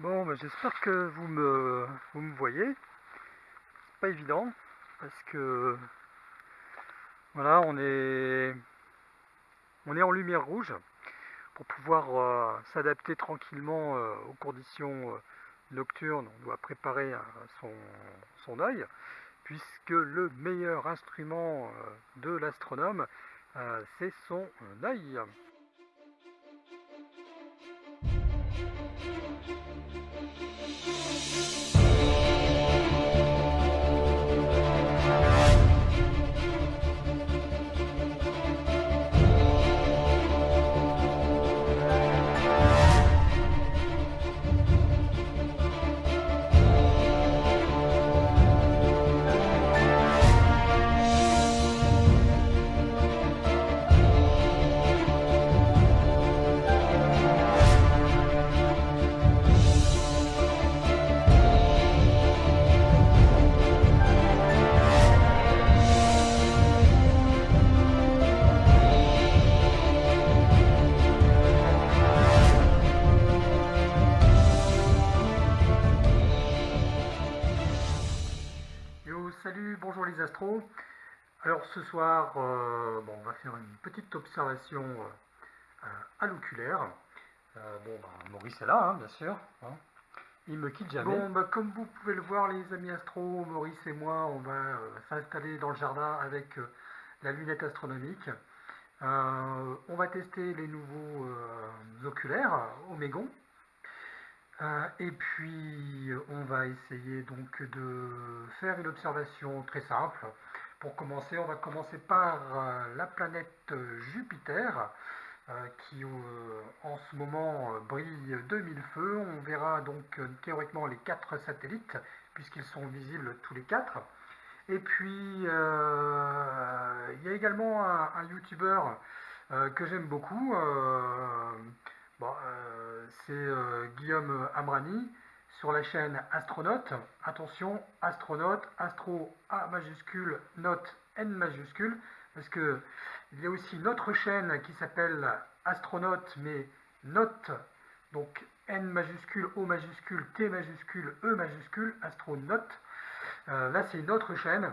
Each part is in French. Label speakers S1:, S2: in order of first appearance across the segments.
S1: Bon, bah, j'espère que vous me, vous me voyez. C'est pas évident parce que voilà, on est, on est en lumière rouge pour pouvoir euh, s'adapter tranquillement euh, aux conditions euh, nocturnes. On doit préparer son, son œil puisque le meilleur instrument de l'astronome, c'est son œil. Ce soir, euh, on va faire une petite observation euh, à l'oculaire. Euh, bon, bah, Maurice est là, hein, bien sûr. Hein. Il me quitte jamais. Bah, comme vous pouvez le voir, les amis astros, Maurice et moi, on va s'installer dans le jardin avec la lunette astronomique. on va tester les nouveaux oculaires Omégon. Et puis, on va essayer donc de faire une observation très simple. Pour commencer, on va commencer par euh, la planète Jupiter, euh, qui en ce moment brille de mille feux. On verra donc théoriquement les quatre satellites, puisqu'ils sont visibles tous les quatre. Et puis, il y a également un, un YouTuber que j'aime beaucoup, euh, c'est euh, Guillaume Amrani sur la chaîne Astronaute. Attention, Astronaute, Astro A majuscule, Note N majuscule, parce que il y a aussi une autre chaîne qui s'appelle Astronaute, mais Note, donc N majuscule, O majuscule, T majuscule, E majuscule, Astronaute. Euh, là, c'est une autre chaîne.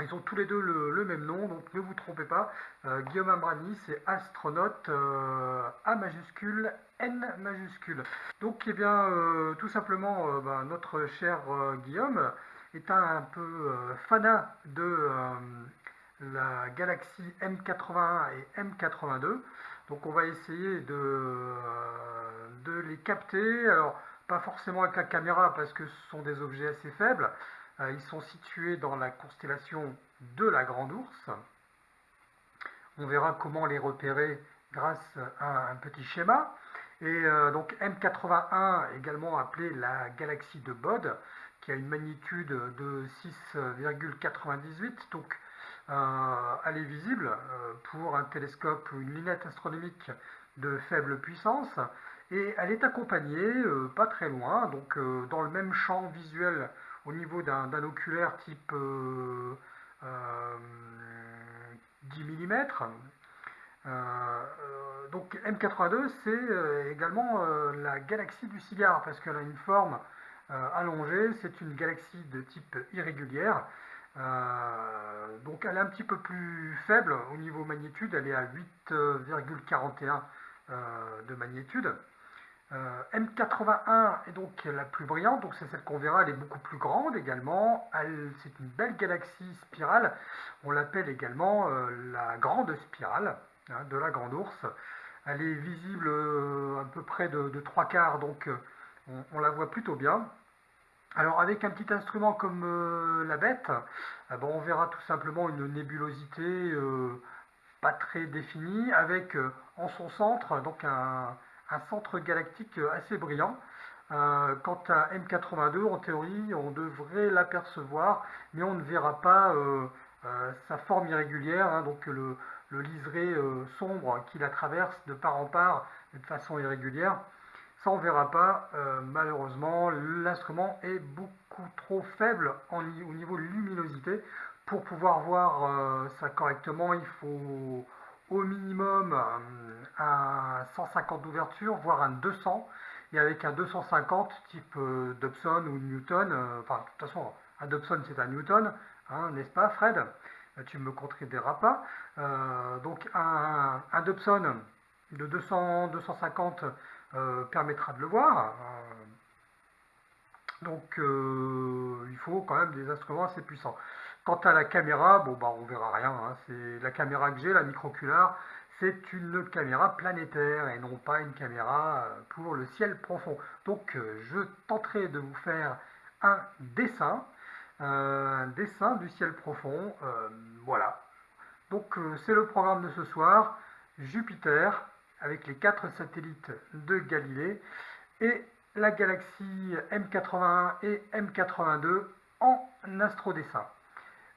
S1: Ils ont tous les deux le, même nom, donc ne vous trompez pas. Euh, Guillaume Ambrani, c'est astronaute euh, A majuscule, N majuscule. Donc, eh bien, euh, tout simplement, ben, notre cher Guillaume est un, peu fanat de la galaxie M81 et M82. Donc, on va essayer de, de les capter. Alors, pas forcément avec la caméra parce que ce sont des objets assez faibles. Euh, ils sont situés dans la constellation de la Grande Ourse. On verra comment les repérer grâce à un petit schéma. Et euh, donc M81, également appelée la galaxie de Bode, qui a une magnitude de 6,98. Donc euh, elle est visible pour un télescope ou une lunette astronomique de faible puissance. Et elle est accompagnée, pas très loin, donc dans le même champ visuel au niveau d'un oculaire type 10 mm. donc M82 c'est euh, également euh, la galaxie du cigare parce qu'elle a une forme euh, allongée, c'est une galaxie de type irrégulière. donc elle est un petit peu plus faible au niveau magnitude, elle est à 8,41 de magnitude. Euh, M81 est donc la plus brillante, donc c'est celle qu'on verra, elle est beaucoup plus grande également. C'est une belle galaxie spirale, on l'appelle également euh, la grande spirale hein, de la grande ours. Elle est visible euh, à peu près de, trois quarts, donc on, la voit plutôt bien. Alors avec un petit instrument comme la bête, bon, on verra tout simplement une nébulosité pas très définie, avec en son centre donc un un centre galactique assez brillant. Euh, quant à M82, en théorie, on devrait l'apercevoir, mais on ne verra pas euh, euh, sa forme irrégulière, hein, donc le, liseré sombre qui la traverse de part en part de façon irrégulière. Ça, on ne verra pas. malheureusement, l'instrument est beaucoup trop faible au niveau luminosité. Pour pouvoir voir ça correctement, il faut au minimum un 150 d'ouverture, voire un 200. et avec un 250 type euh, Dobson ou Newton, euh, enfin de toute façon un Dobson c'est un Newton, hein, n'est-ce pas Fred? Euh, Tu me contrediras pas. donc un, un, Dobson de 200, 250 permettra de le voir. Donc il faut quand même des instruments assez puissants. Quant à la caméra, bon bah on verra rien. Hein. c'est la caméra que j'ai, la micro-oculaire, c'est une caméra planétaire et non pas une caméra euh, pour le ciel profond. Donc euh, je tenterai de vous faire un dessin, euh, un dessin du ciel profond. voilà. Donc c'est le programme de ce soir. Jupiter avec les quatre satellites de Galilée et la galaxie M81 et M82 en astrodessin.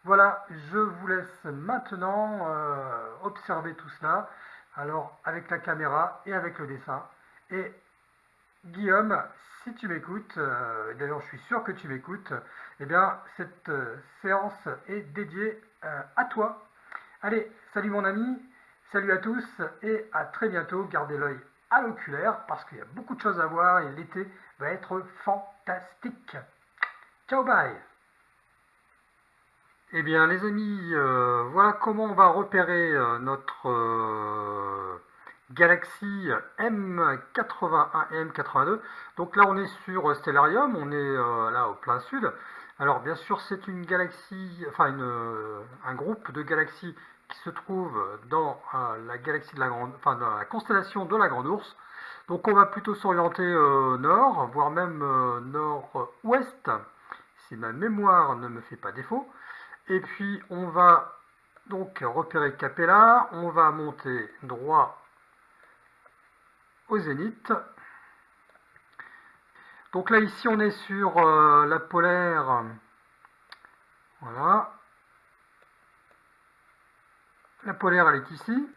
S1: Voilà, je vous laisse maintenant euh, observer tout cela, alors avec la caméra et avec le dessin. Et Guillaume, si tu m'écoutes, euh, d'ailleurs je suis sûr que tu m'écoutes, eh bien cette euh, séance est dédiée à toi. Allez, salut mon ami, salut à tous et à très bientôt. Gardez l'œil l'oculaire parce qu'il y a beaucoup de choses à voir et l'été va être fantastique. Ciao, bye eh bien les amis, euh, voilà comment on va repérer euh, notre euh, galaxie M81 et M82. Donc là on est sur Stellarium, on est là au plein sud. Alors bien sûr c'est une galaxie, enfin un groupe de galaxies qui se trouve dans la galaxie de la enfin dans la constellation de la Grande Ourse. Donc on va plutôt s'orienter nord, voire même nord-ouest, si ma mémoire ne me fait pas défaut. Et puis on va donc repérer Capella, on va monter droit au zénith. Donc là ici on est sur euh, la polaire, voilà. La polaire elle est ici,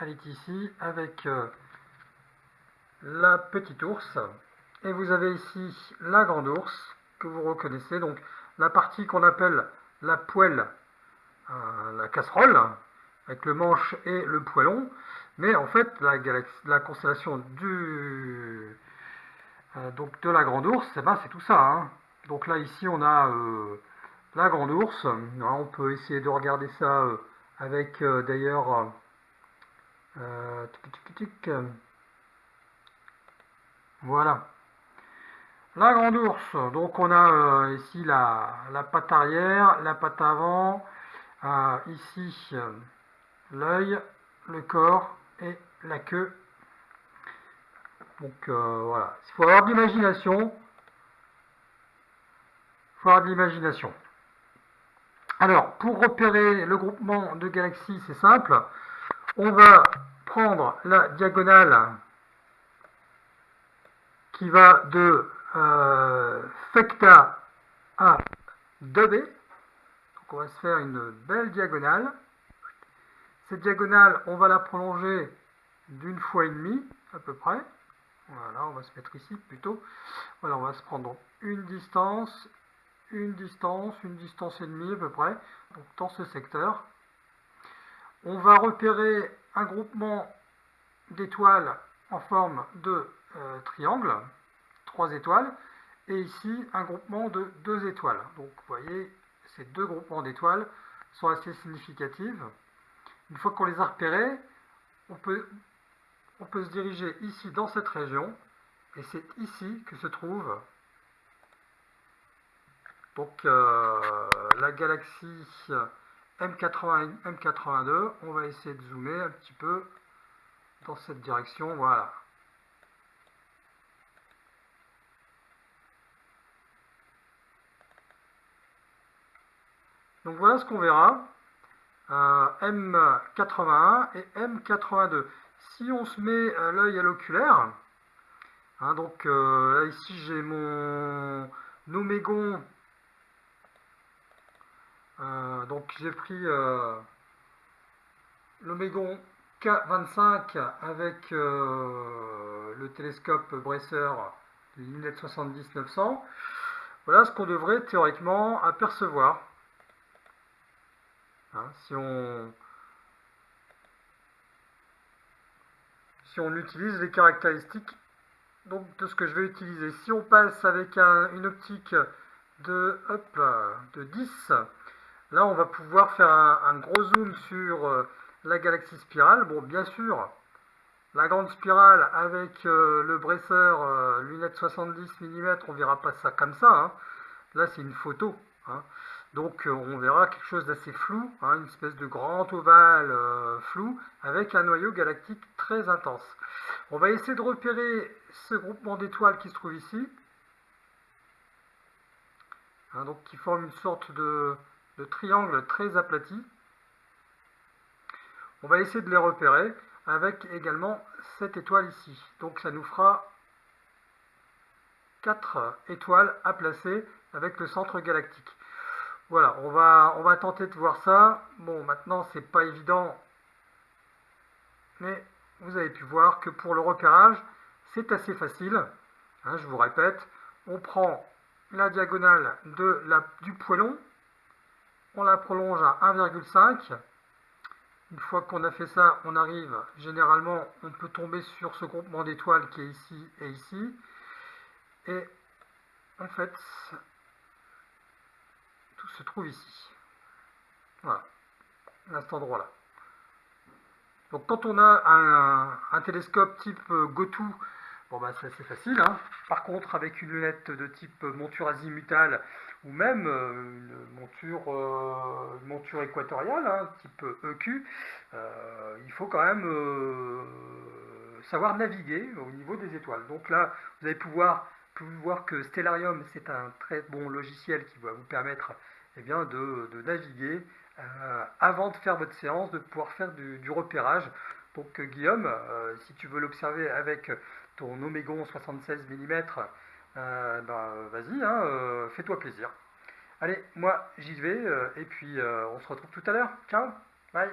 S1: elle est ici avec euh, la petite ours. Et vous avez ici la grande ours que vous reconnaissez. Donc la partie qu'on appelle la poêle, euh, la casserole, avec le manche et le poêlon, mais en fait la, la constellation du, euh, donc de la grande ours, eh ben, c'est tout ça. Hein. Donc là ici on a la grande ours, on peut essayer de regarder ça avec d'ailleurs voilà la grande ours, donc on a euh, ici la, patte arrière, la patte avant, euh, ici euh, l'œil, le corps et la queue. Donc voilà, il faut avoir de l'imagination. Il faut avoir de l'imagination. Alors, pour repérer le groupement de galaxies, c'est simple. On va prendre la diagonale qui va de euh, fecta à 2b. Donc on va se faire une belle diagonale. Cette diagonale, on va la prolonger d'une fois et demie à peu près. Voilà, on va se mettre ici plutôt. Voilà, on va se prendre une distance, une distance, une distance et demie à peu près, donc dans ce secteur. On va repérer un groupement d'étoiles en forme de euh, triangle étoiles, et ici un groupement de deux étoiles. Donc vous voyez, ces deux groupements d'étoiles sont assez significatives. Une fois qu'on les a repérés, on peut se diriger ici dans cette région, et c'est ici que se trouve donc euh, la galaxie M80 M82. On va essayer de zoomer un petit peu dans cette direction. Voilà. Donc voilà ce qu'on verra. Euh, M81 et M82. Si on se met euh, l'œil à l'oculaire, hein, donc euh, là ici j'ai mon Omégon, donc j'ai pris l'Omégon K25 avec le télescope Bresser lunette 70-900. Voilà ce qu'on devrait théoriquement apercevoir. Hein, si, on, si on utilise les caractéristiques donc de ce que je vais utiliser. Si on passe avec une optique de, de 10, là on va pouvoir faire un, gros zoom sur euh, la galaxie spirale. Bon, bien sûr, la grande spirale avec euh, le bresseur euh, lunette 70 mm, on verra pas ça comme ça. Hein. Là, c'est une photo. Hein. Donc, on verra quelque chose d'assez flou, hein, une espèce de grand ovale flou avec un noyau galactique très intense. On va essayer de repérer ce groupement d'étoiles qui se trouve ici. Donc qui forme une sorte de, triangle très aplati. On va essayer de les repérer avec également cette étoile ici. Donc ça nous fera 4 étoiles à placer avec le centre galactique. Voilà, on va, on va tenter de voir ça. Bon, maintenant, c'est pas évident, mais vous avez pu voir que pour le repérage, c'est assez facile. Hein, je vous répète, on prend la diagonale de du poêlon, on la prolonge à 1,5. Une fois qu'on a fait ça, on arrive, généralement, on peut tomber sur ce groupement d'étoiles qui est ici et ici. Et en fait, tout se trouve ici. Voilà, à cet endroit-là. Donc quand on a un, télescope type euh, GoTo, bon bah c'est facile. Hein. Par contre, avec une lunette de type monture azimutale ou même euh, une monture, euh, monture équatoriale, hein, type EQ, il faut quand même savoir naviguer au niveau des étoiles. Donc là, vous allez pouvoir, voir que Stellarium, c'est un très bon logiciel qui va vous permettre eh bien, de, naviguer euh, avant de faire votre séance, de pouvoir faire du, repérage. Donc Guillaume, euh, si tu veux l'observer avec ton Omégon 76 mm, ben, vas-y, hein, fais-toi plaisir. Allez, moi j'y vais, et puis on se retrouve tout à l'heure. Ciao, bye